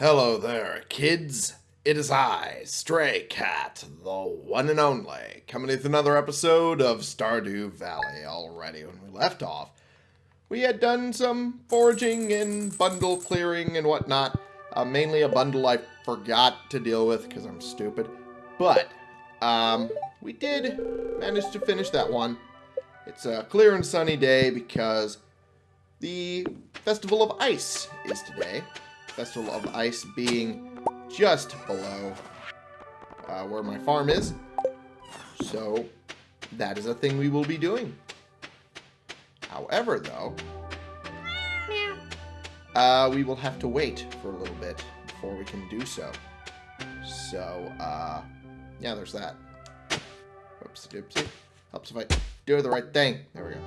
Hello there, kids. It is I, Stray Cat, the one and only, coming with another episode of Stardew Valley. Already, when we left off, we had done some foraging and bundle clearing and whatnot. Uh, mainly a bundle I forgot to deal with because I'm stupid. But, um, we did manage to finish that one. It's a clear and sunny day because the Festival of Ice is today. Festival of Ice being just below uh, where my farm is. So, that is a thing we will be doing. However, though, uh, we will have to wait for a little bit before we can do so. So, uh, yeah, there's that. Doopsie. Helps if I do the right thing. There we go.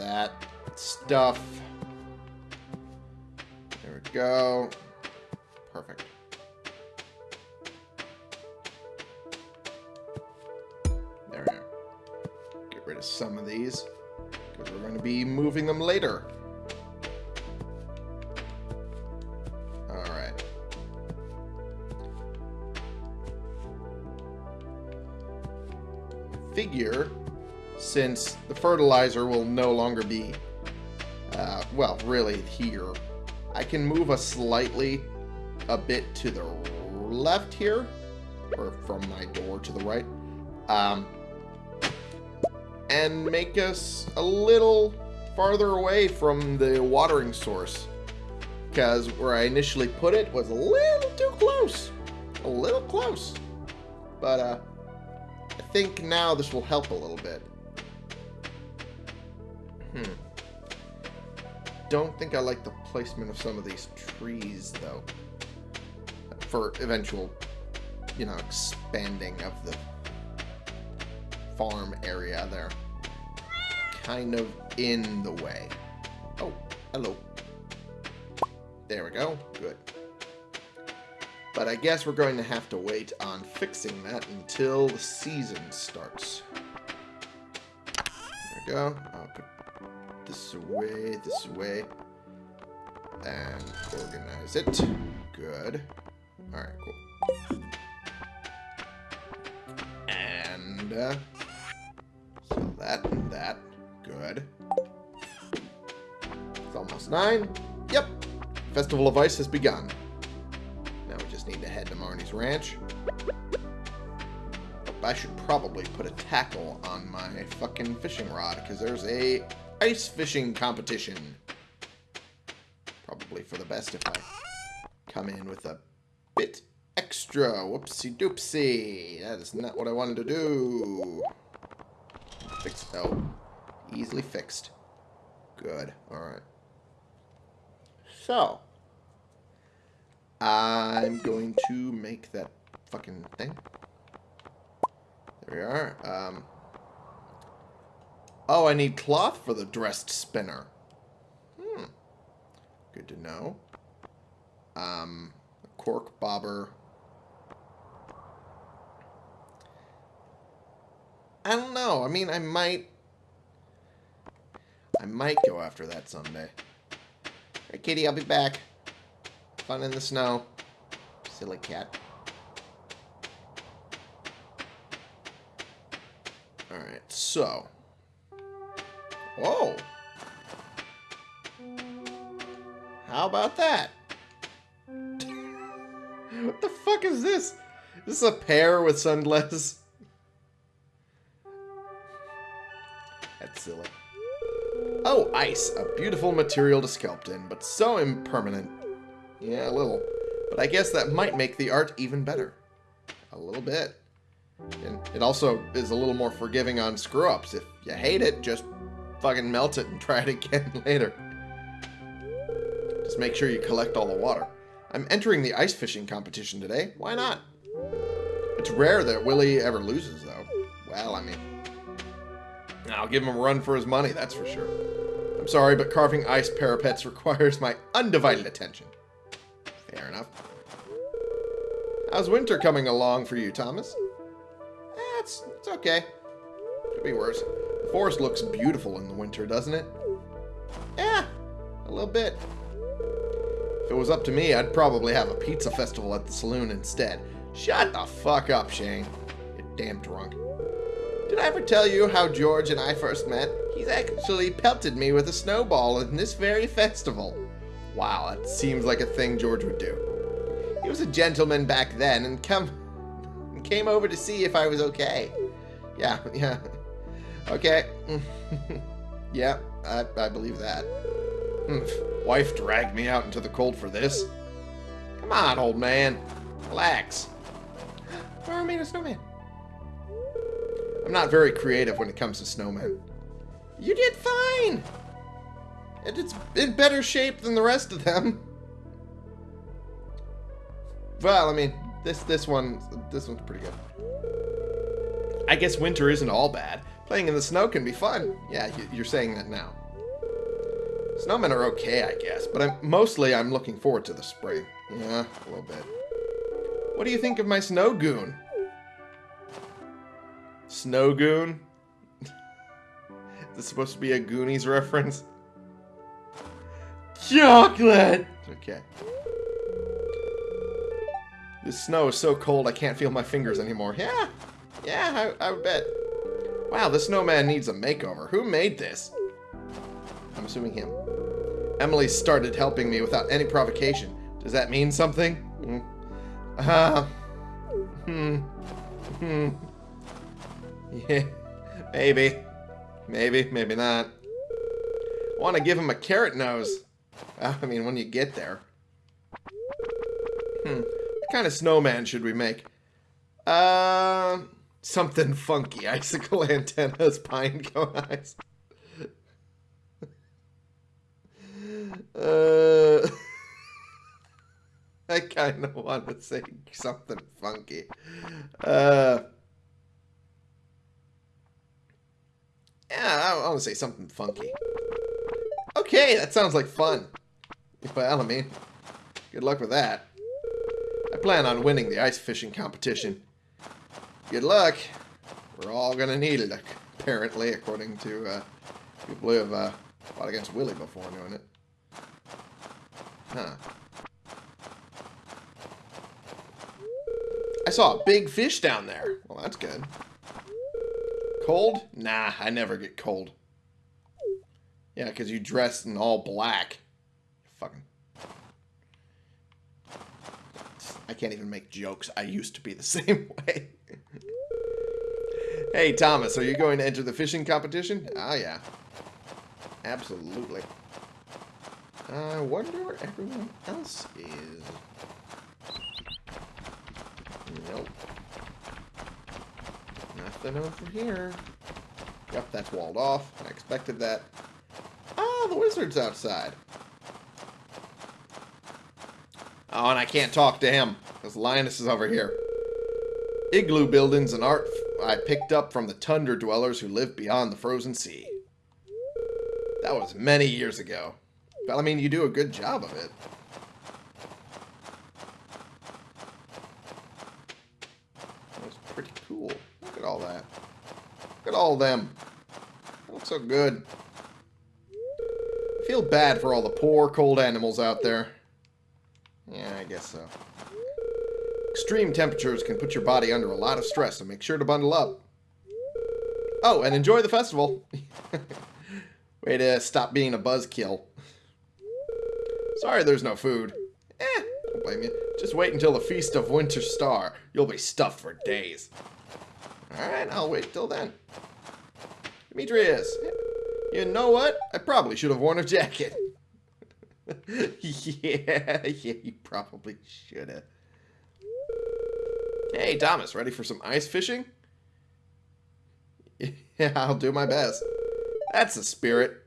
That stuff. There we go. Perfect. There we are. Get rid of some of these. Because we're going to be moving them later. Alright. Figure, since the fertilizer will no longer be, uh, well, really here, I can move us slightly a bit to the left here, or from my door to the right, um, and make us a little farther away from the watering source. Because where I initially put it was a little too close. A little close. But, uh, I think now this will help a little bit. Hmm. Don't think I like the placement of some of these trees, though. For eventual, you know, expanding of the farm area there. Kind of in the way. Oh, hello. There we go. Good. But I guess we're going to have to wait on fixing that until the season starts. There we go. I'll put this away, this away. And organize it. Good. Alright, cool. And, uh, so that and that. Good. It's almost nine. Yep. Festival of Ice has begun. Now we just need to head to Marnie's Ranch. I should probably put a tackle on my fucking fishing rod, because there's a ice fishing competition. Probably for the best if I come in with a bit extra. Whoopsie doopsie. That is not what I wanted to do. Fix Oh. Easily fixed. Good. Alright. So. I'm going to make that fucking thing. There we are. Um, oh, I need cloth for the dressed spinner. Hmm. Good to know. Um, cork bobber. I don't know. I mean, I might... I might go after that someday. Hey, kitty, I'll be back. Fun in the snow. Silly cat. Alright, so. Whoa. How about that? what the fuck is this? This is a pear with sunglasses? That's silly. Oh, ice. A beautiful material to sculpt in, but so impermanent. Yeah, a little. But I guess that might make the art even better. A little bit. And it also is a little more forgiving on screw-ups. If you hate it, just fucking melt it and try it again later. Just make sure you collect all the water. I'm entering the ice fishing competition today. Why not? It's rare that Willy ever loses, though. Well, I mean... I'll give him a run for his money, that's for sure. I'm sorry, but carving ice parapets requires my undivided attention. Fair enough. How's winter coming along for you, Thomas? Eh, it's, it's okay. Could be worse. Forest looks beautiful in the winter, doesn't it? Eh, A little bit. If it was up to me, I'd probably have a pizza festival at the saloon instead. Shut the fuck up, Shane. You damn drunk. Did I ever tell you how George and I first met? He's actually pelted me with a snowball in this very festival. Wow, that seems like a thing George would do. He was a gentleman back then and come came over to see if I was okay. Yeah, yeah. Okay. yeah, I, I believe that. Hmm, wife dragged me out into the cold for this. Come on, old man. Relax. Where made a snowman? I'm not very creative when it comes to snowmen. You did fine! And it's in better shape than the rest of them. Well, I mean, this this one this one's pretty good. I guess winter isn't all bad. Playing in the snow can be fun. Yeah, you're saying that now. Snowmen are okay, I guess, but I'm, mostly I'm looking forward to the spring. Yeah, a little bit. What do you think of my snow goon? Snow goon? Is this supposed to be a Goonies reference? Chocolate! Okay. This snow is so cold I can't feel my fingers anymore. Yeah, yeah, I, I would bet. Wow, this snowman needs a makeover. Who made this? I'm assuming him. Emily started helping me without any provocation. Does that mean something? Uh, hmm. Hmm. Yeah, maybe. Maybe, maybe not. I want to give him a carrot nose. I mean, when you get there. Hmm. What kind of snowman should we make? Uh, something funky. Icicle antennas, pine cone eyes. uh, I kind of want to say something funky. Uh, yeah, I want to say something funky. Okay, that sounds like fun. Well, I mean, good luck with that. I plan on winning the ice fishing competition. Good luck. We're all gonna need it, apparently, according to uh, people who have uh, fought against Willy before doing it. Huh. I saw a big fish down there. Well, that's good. Cold? Nah, I never get cold. Yeah, because you dress in all black. Fucking. I can't even make jokes. I used to be the same way. Hey, Thomas, are you going to enter the fishing competition? Ah, yeah. Absolutely. I wonder where everyone else is. Nope. Nothing over here. Yep, that's walled off. I expected that. Ah, the wizard's outside. Oh, and I can't talk to him, because Linus is over here. Igloo buildings and art I picked up from the tundra dwellers who live beyond the frozen sea. That was many years ago. But, I mean, you do a good job of it. That's pretty cool. Look at all that. Look at all them. That looks so good. I feel bad for all the poor, cold animals out there. Yeah, I guess so. Extreme temperatures can put your body under a lot of stress, so make sure to bundle up. Oh, and enjoy the festival. Way to stop being a buzzkill. Sorry there's no food. Eh, don't blame you. Just wait until the Feast of Winter Star. You'll be stuffed for days. Alright, I'll wait till then. Demetrius, you know what? I probably should have worn a jacket. yeah, yeah, you probably should have. Hey, Thomas, ready for some ice fishing? Yeah, I'll do my best. That's the spirit.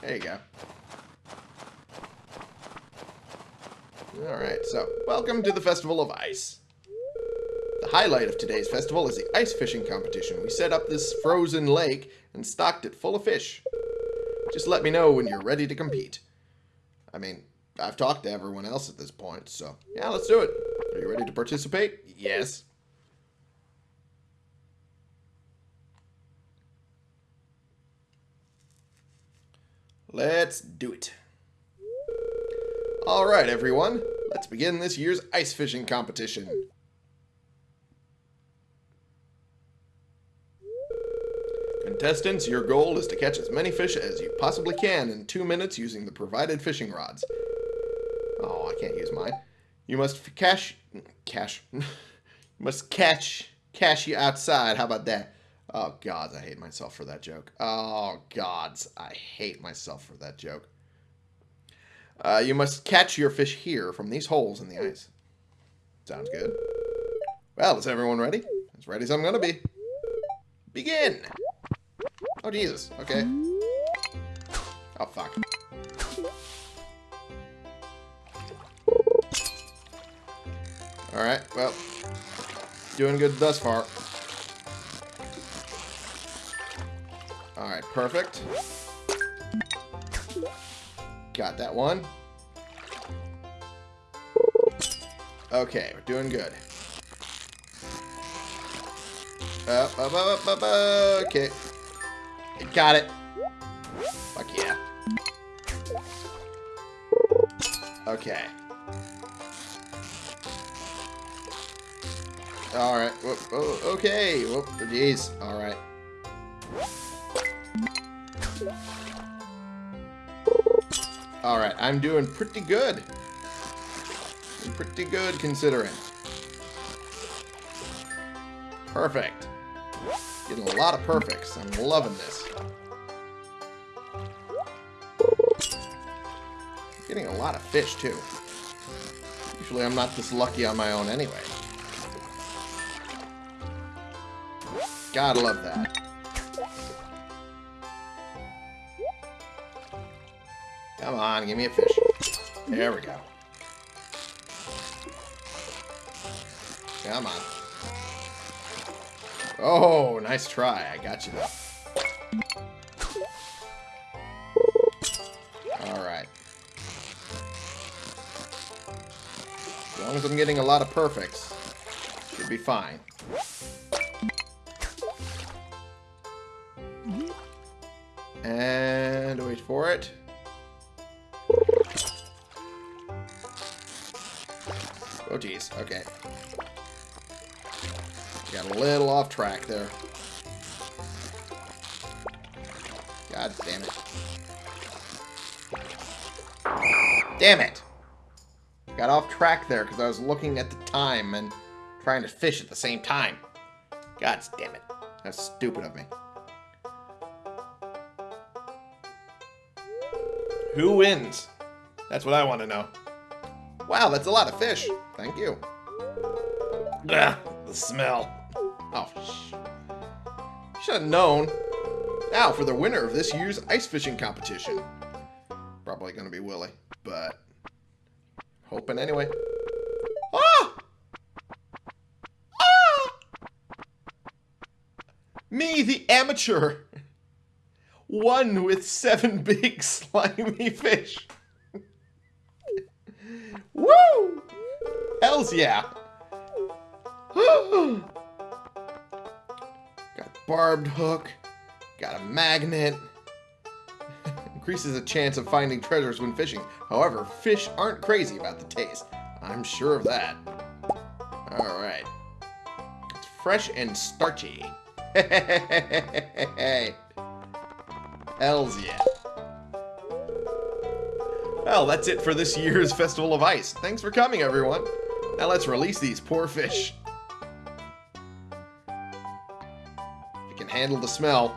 There you go. Alright, so, welcome to the Festival of Ice. The highlight of today's festival is the ice fishing competition. We set up this frozen lake and stocked it full of fish. Just let me know when you're ready to compete. I mean, I've talked to everyone else at this point, so yeah, let's do it. Are you ready to participate? Yes. Let's do it. Alright, everyone. Let's begin this year's ice fishing competition. Contestants, your goal is to catch as many fish as you possibly can in two minutes using the provided fishing rods. Oh, I can't use mine. You must cash... Cash. you must catch... Cash you outside. How about that? Oh, gods, I hate myself for that joke. Oh, gods, I hate myself for that joke. Uh, you must catch your fish here from these holes in the ice. Sounds good. Well, is everyone ready? As ready as I'm gonna be. Begin! Oh, Jesus. Okay. Oh, fuck. Alright, well. Doing good thus far. Alright, perfect. Got that one. Okay, we're doing good. Up, up, up, up, up, okay. Got it. Fuck yeah. Okay. Alright. Oh, okay. Whoop, jeez. Alright. Alright, I'm doing pretty good. Pretty good considering. Perfect. Getting a lot of perfects. I'm loving this. Getting a lot of fish, too. Usually I'm not this lucky on my own anyway. Gotta love that. Come on, give me a fish. There we go. Come on. Oh, nice try. I got you though. Alright. As long as I'm getting a lot of perfects, should be fine. And wait for it. Oh, geez. Okay. Got a little off track there. God damn it. Damn it! Got off track there because I was looking at the time and trying to fish at the same time. God damn it. That's stupid of me. Who wins? That's what I want to know. Wow, that's a lot of fish. Thank you. Ugh, the smell. Oh, sh Should have known. Now for the winner of this year's ice fishing competition. Probably going to be Willy, but hoping anyway. Ah! Ah! Me, the amateur. One with seven big slimy fish. Woo! Hells yeah. Got barbed hook. Got a magnet. Increases the chance of finding treasures when fishing. However, fish aren't crazy about the taste. I'm sure of that. Alright. It's fresh and starchy. Hells yeah. Well, that's it for this year's Festival of Ice. Thanks for coming, everyone. Now let's release these poor fish. If you can handle the smell.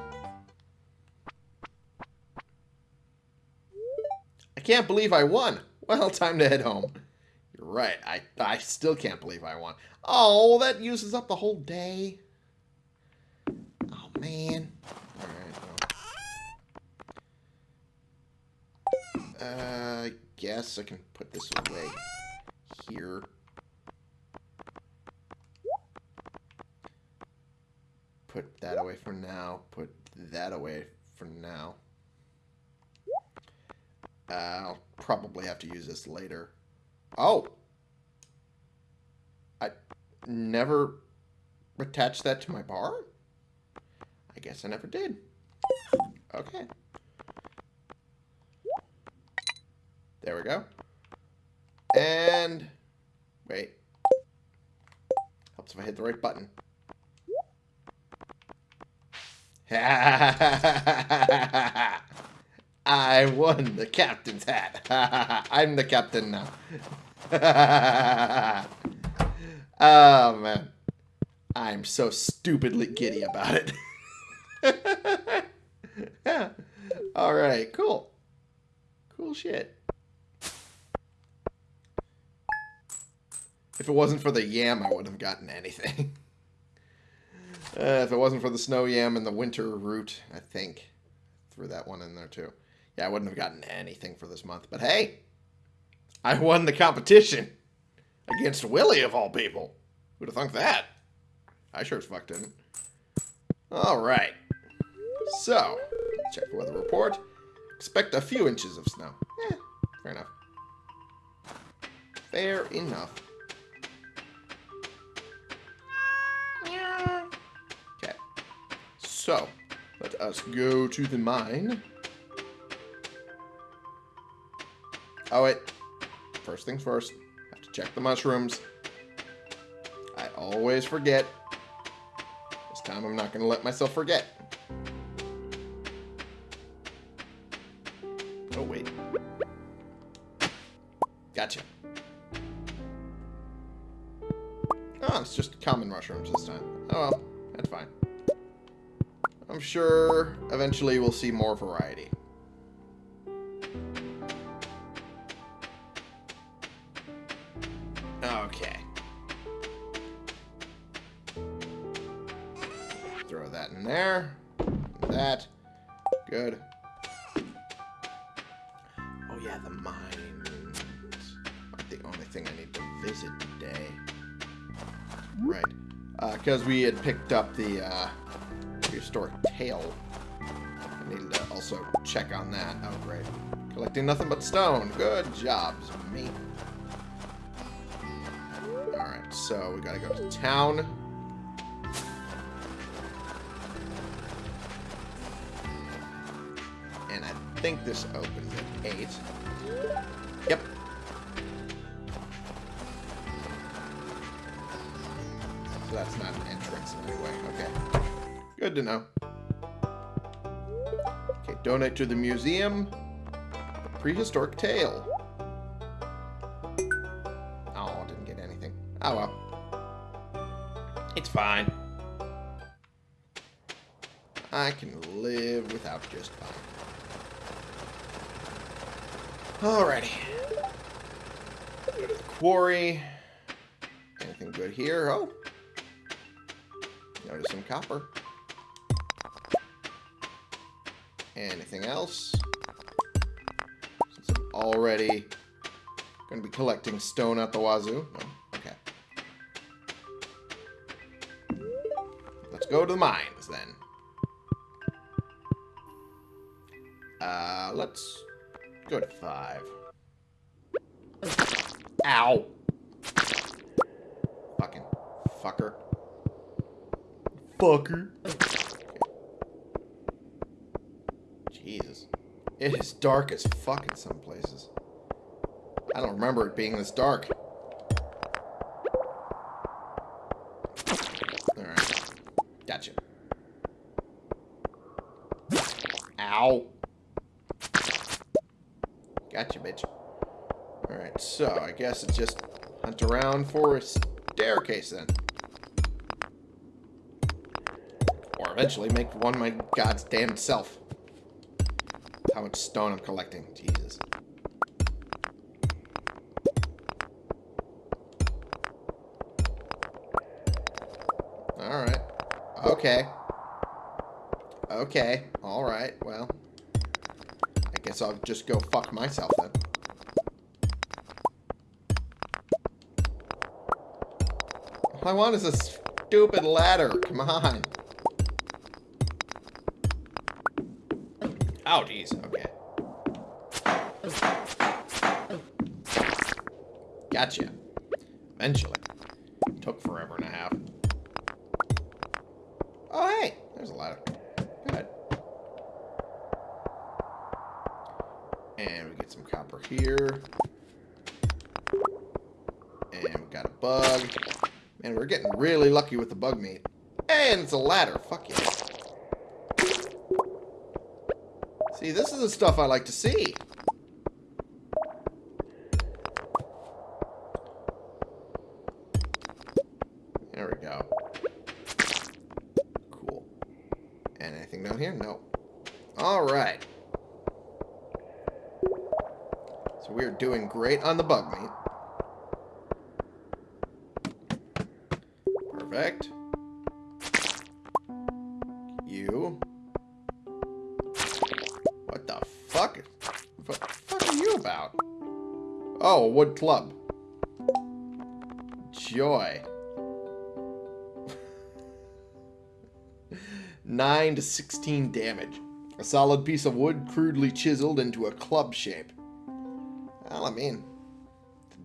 I can't believe I won. Well, time to head home. You're right. I, I still can't believe I won. Oh, that uses up the whole day. Oh, man. Uh, I guess I can put this away here. Put that away for now. Put that away for now. Uh, I'll probably have to use this later. Oh! I never attached that to my bar? I guess I never did. Okay. There we go. And... Wait. Helps if I hit the right button. I won the captain's hat. I'm the captain now. oh, man. I'm so stupidly giddy about it. All right, cool. Cool shit. If it wasn't for the yam, I wouldn't have gotten anything. uh, if it wasn't for the snow yam and the winter root, I think. Threw that one in there too. Yeah, I wouldn't have gotten anything for this month. But hey, I won the competition against Willy of all people. Who'd have thunk that? I sure as fuck didn't. Alright. So, check the weather report. Expect a few inches of snow. Eh, fair enough. Fair enough. So, let us go to the mine. Oh, wait. First things first. Have to check the mushrooms. I always forget. This time I'm not going to let myself forget. Oh, wait. Gotcha. Oh, it's just common mushrooms this time. Oh well, sure eventually we'll see more variety. Okay. Throw that in there. That. Good. Oh yeah, the mines. Aren't the only thing I need to visit today. Right. Because uh, we had picked up the uh, prehistoric tail. I needed to also check on that. Oh, great. Collecting nothing but stone. Good job, me. Alright, so we gotta go to town. And I think this opens at 8. Yep. So that's not an entrance in any way. Okay. Good to know. Okay, donate to the museum. Prehistoric tale. Oh, didn't get anything. Oh well. It's fine. I can live without just fine. Alrighty. Go to the quarry. Anything good here? Oh. Notice some copper. Anything else? Since I'm already going to be collecting stone at the wazoo. No? Okay. Let's go to the mines, then. Uh, let's go to five. Ow! Fucking fucker. Fucker. Jesus. It is dark as fuck in some places. I don't remember it being this dark. Alright. Gotcha. Ow. Gotcha, bitch. Alright, so I guess it's just hunt around for a staircase then. Or eventually make one my god's damn self. How much stone I'm collecting. Jesus. Alright. Okay. Okay. Alright. Well. I guess I'll just go fuck myself then. All I want is a stupid ladder. Come on. Oh, jeez. Okay. Gotcha. Eventually. Took forever and a half. Oh, hey. There's a ladder. Good. And we get some copper here. And we got a bug. Man, we're getting really lucky with the bug meat. And it's a ladder. Fuck yeah. See, this is the stuff I like to see. There we go. Cool. And anything down here? No. Alright. So we're doing great on the bug meat. Perfect. You. Fuck? What the fuck are you about? Oh, a wood club. Joy. 9 to 16 damage. A solid piece of wood crudely chiseled into a club shape. Well, I mean,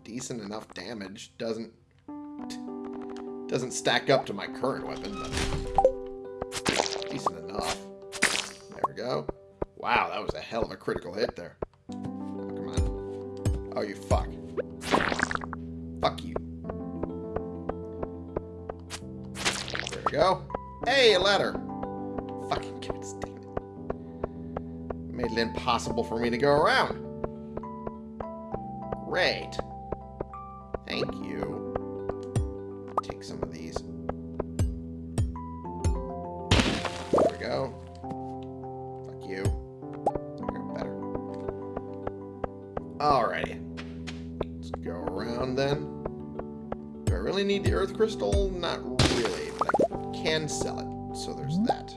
decent enough damage. Doesn't doesn't stack up to my current weapon, but decent enough. There we go. Wow, that was a hell of a critical hit there. Oh, come on. Oh, you fuck. Fuck you. There we go. Hey, a ladder. Fucking god damn it. Made it impossible for me to go around. Great. Thank you. Take some of these. Alrighty. Let's go around then. Do I really need the earth crystal? Not really, but I can sell it. So there's that.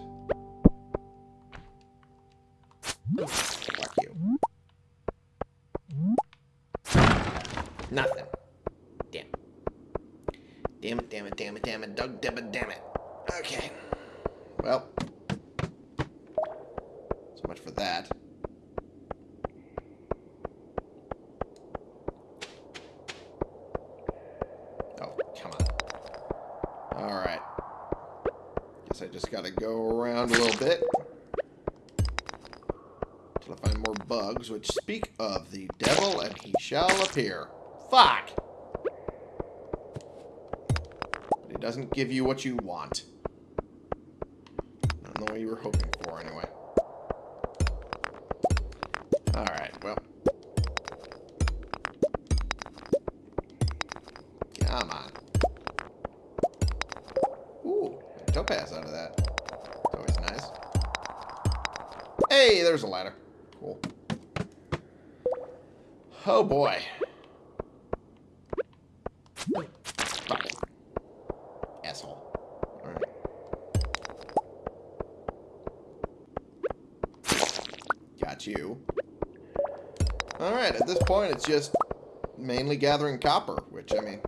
Bugs, which speak of the devil and he shall appear. Fuck! But it doesn't give you what you want. Not the way you were hoping for, anyway. Alright, well. Come on. Ooh, topaz out of that. That's always nice. Hey, there's a ladder. Cool. Oh boy. Asshole. Got you. Alright, at this point it's just mainly gathering copper, which, I mean,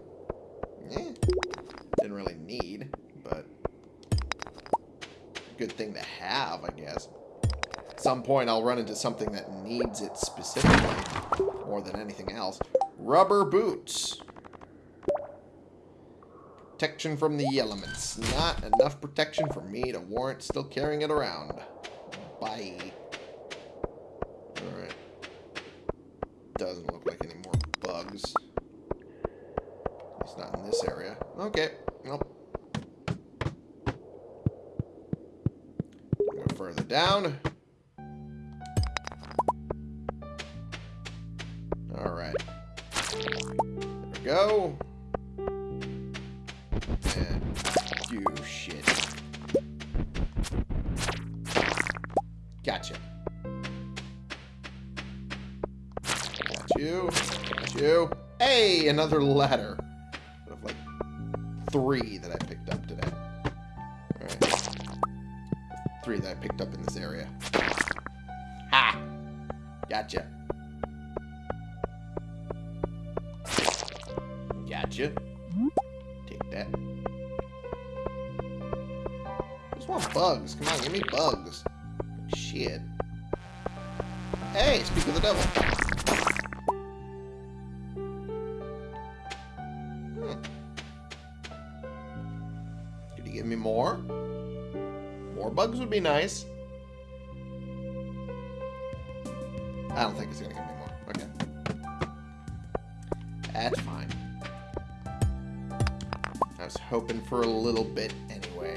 eh, didn't really need, but good thing to have, I guess. At some point I'll run into something that needs it specifically, more than anything else. Rubber boots. Protection from the elements. Not enough protection for me to warrant still carrying it around. Alright. There we go. And do shit. Gotcha. Got you. Got you. Hey, another ladder. Out of like three that I picked up today. Alright. Three that I picked up in this area. Ha! Gotcha. Bugs. Shit. Hey, speak of the devil. Hmm. Could you give me more? More bugs would be nice. I don't think it's gonna give me more. Okay. That's fine. I was hoping for a little bit anyway.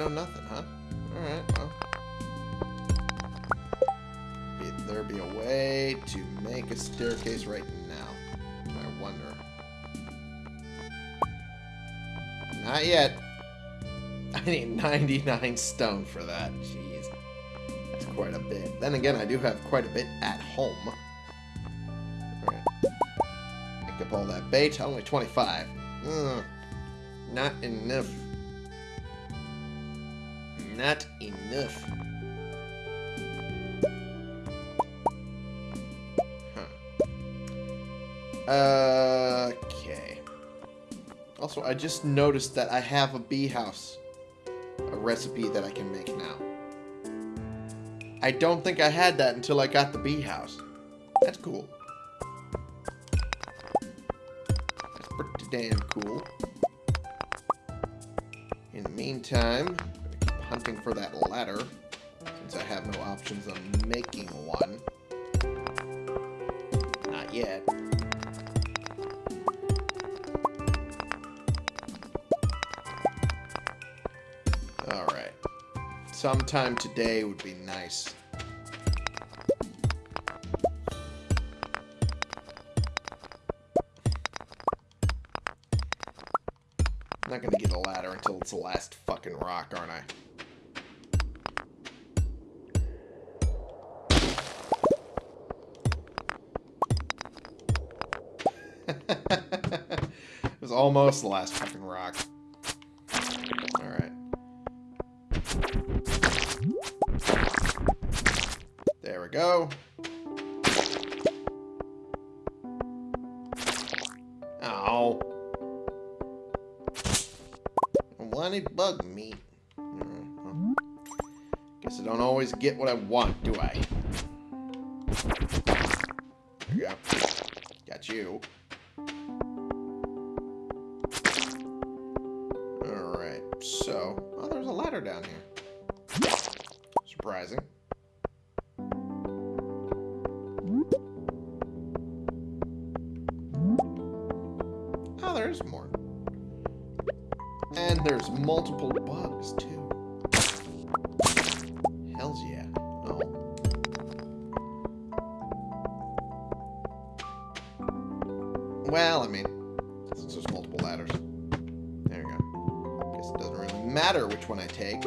No nothing, huh? Alright, well. There be a way to make a staircase right now. I wonder. Not yet. I need 99 stone for that. Jeez. That's quite a bit. Then again, I do have quite a bit at home. Alright. Pick up all that bait. Only 25. Ugh. Not enough. Not enough. Okay. Also, I just noticed that I have a bee house. A recipe that I can make now. I don't think I had that until I got the bee house. That's cool. That's pretty damn cool. In the meantime, hunting for that ladder, since I have no options on making one. Not yet. Alright. Sometime today would be nice. I'm not gonna get a ladder until it's the last fucking rock, aren't I? Was almost the last fucking rock. Alright. There we go. I wanted bug meat. Mm, well, Guess I don't always get what I want, do I? Go. Got you. Multiple bugs, too. Hells yeah. Oh. Well, I mean, since there's multiple ladders. There you go. Guess it doesn't really matter which one I take.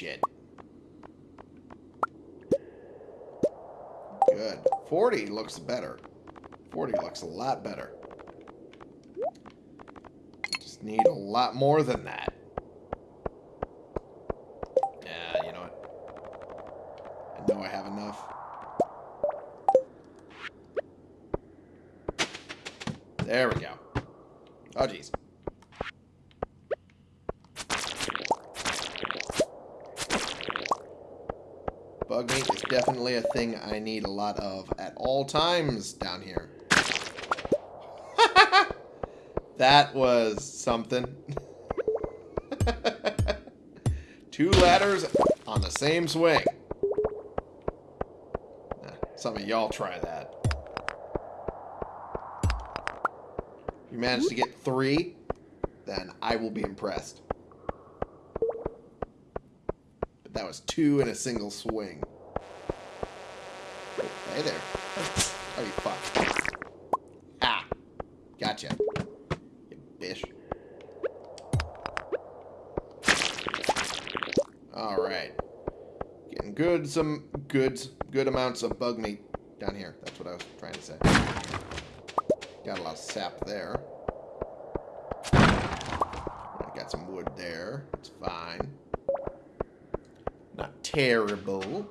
Shit. Good. 40 looks better. 40 looks a lot better. Just need a lot more than that. Yeah, you know what? I know I have enough. There we go. Oh, jeez. Bug meat is definitely a thing I need a lot of at all times down here. that was something. Two ladders on the same swing. Some of y'all try that. If you manage to get three, then I will be impressed. But that was two in a single swing. Hey there. Oh, you fuck. Ah. Gotcha. You bish. Alright. Getting good, some good, good amounts of bug meat down here. That's what I was trying to say. Got a lot of sap there. Got some wood there. It's fine. Not terrible.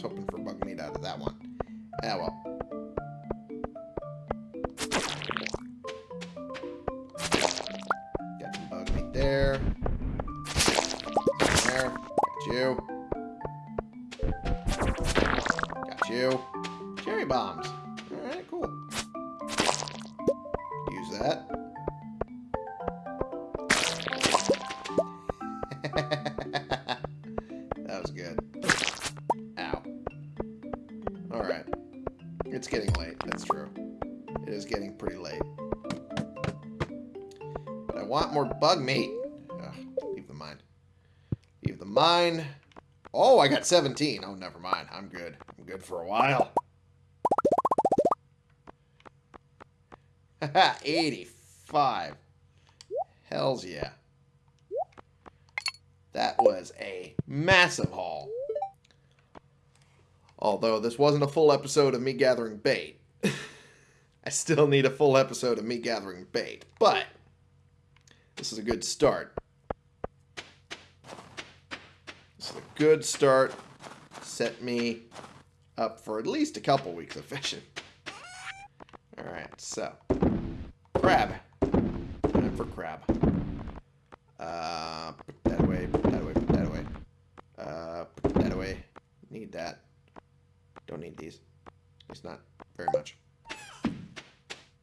Hoping for bug meat. Ugh, leave the mine. Leave the mine. Oh, I got 17. Oh, never mind. I'm good. I'm good for a while. Haha, 85. Hells yeah. That was a massive haul. Although this wasn't a full episode of me gathering bait. I still need a full episode of me gathering bait. But this is a good start. This is a good start. Set me up for at least a couple weeks of fishing. Alright, so. Crab. Time for crab. Uh, put that away, put that away, put that away. Uh, put that away. Need that. Don't need these. Least not very much.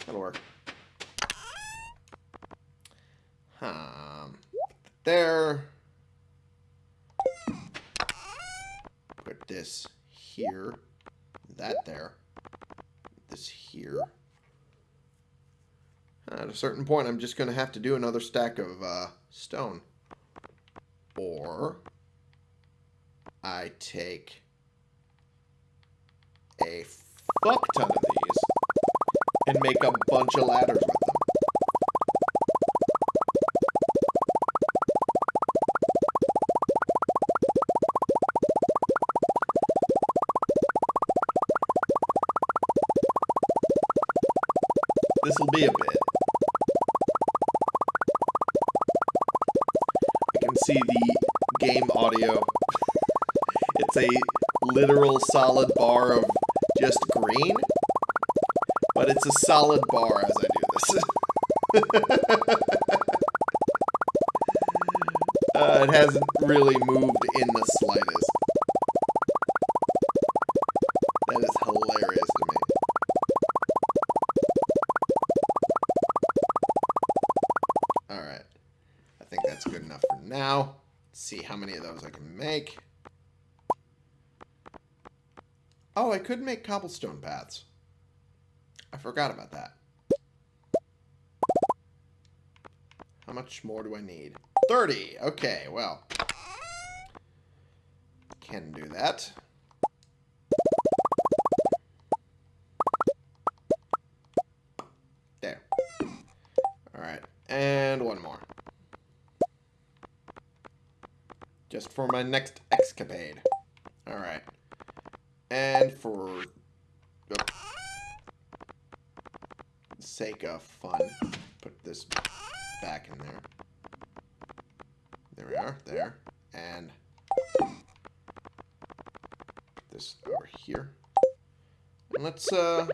That'll work. Um, there. Put this here. That there. This here. At a certain point, I'm just going to have to do another stack of uh, stone. Or I take a fuck ton of these and make a bunch of ladders with them. This will be a bit. I can see the game audio. it's a literal solid bar of just green, but it's a solid bar as I do this. uh, it hasn't really moved in the slightest. Cobblestone paths. I forgot about that. How much more do I need? 30! Okay, well. Can do that. There. Alright, and one more. Just for my next escapade. Alright. And for the sake of fun, put this back in there. There we are, there. And this over here. And let's uh,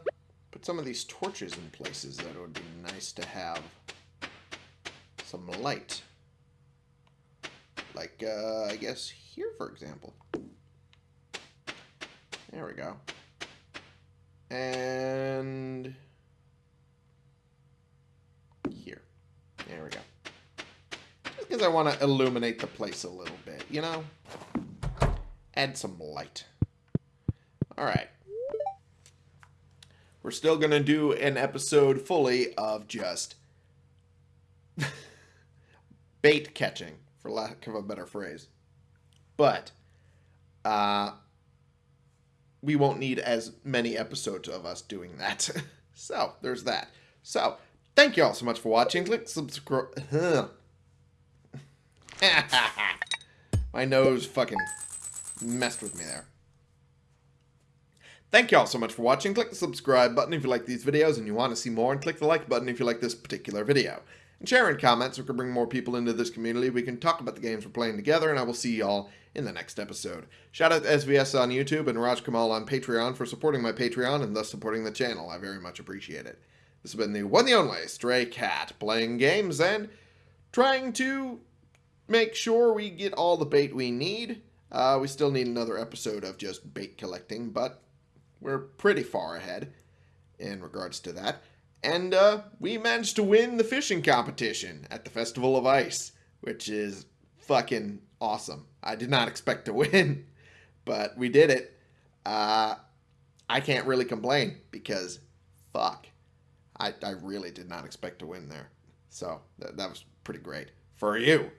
put some of these torches in places that would be nice to have some light. Like, uh, I guess here, for example. There we go. And here. There we go. Just because I want to illuminate the place a little bit, you know? Add some light. Alright. We're still going to do an episode fully of just bait catching, for lack of a better phrase. But uh, we won't need as many episodes of us doing that. so, there's that. So, thank you all so much for watching. Click subscribe. My nose fucking messed with me there. Thank you all so much for watching. Click the subscribe button if you like these videos and you want to see more, and click the like button if you like this particular video. And share in comments so we can bring more people into this community. We can talk about the games we're playing together, and I will see y'all in the next episode. Shout out to SVS on YouTube and Raj Kamal on Patreon for supporting my Patreon and thus supporting the channel. I very much appreciate it. This has been the one the only Stray Cat, playing games and trying to make sure we get all the bait we need. Uh, we still need another episode of just bait collecting, but we're pretty far ahead in regards to that. And uh, we managed to win the fishing competition at the Festival of Ice, which is fucking awesome. I did not expect to win, but we did it. Uh, I can't really complain because fuck. I, I really did not expect to win there. So that, that was pretty great for you.